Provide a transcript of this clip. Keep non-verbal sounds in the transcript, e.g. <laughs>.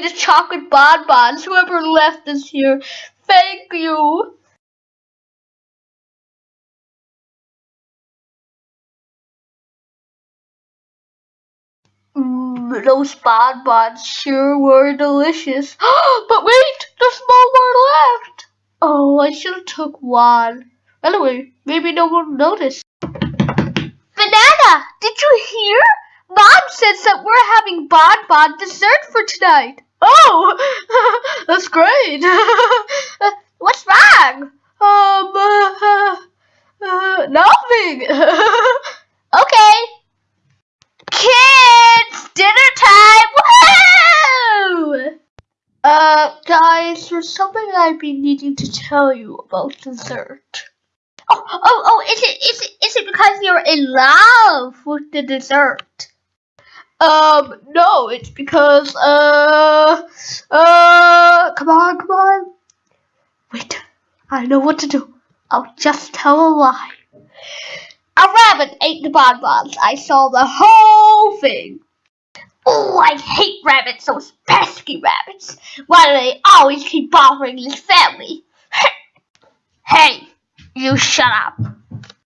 chocolate bonbons. Whoever left this here, thank you. Mm, those bonbons sure were delicious. <gasps> but wait, there's more left. Oh, I should have took one. Anyway, maybe no one noticed. Banana, did you hear? Mom says that we're having bonbon dessert for tonight. Oh, <laughs> that's great. <laughs> What's wrong? Um, uh, <laughs> uh, nothing. okay. Kids, dinner time! Woohoo! Uh, guys, there's something I've been needing to tell you about dessert. Oh, oh, oh, is it, is it, is it because you're in love with the dessert? Um, no, it's because, uh, uh, come on, come on. Wait, I know what to do. I'll just tell a lie. A rabbit ate the bonbons. I saw the whole thing. Oh, I hate rabbits, those pesky rabbits. Why do they always keep bothering this family? <laughs> hey, you shut up.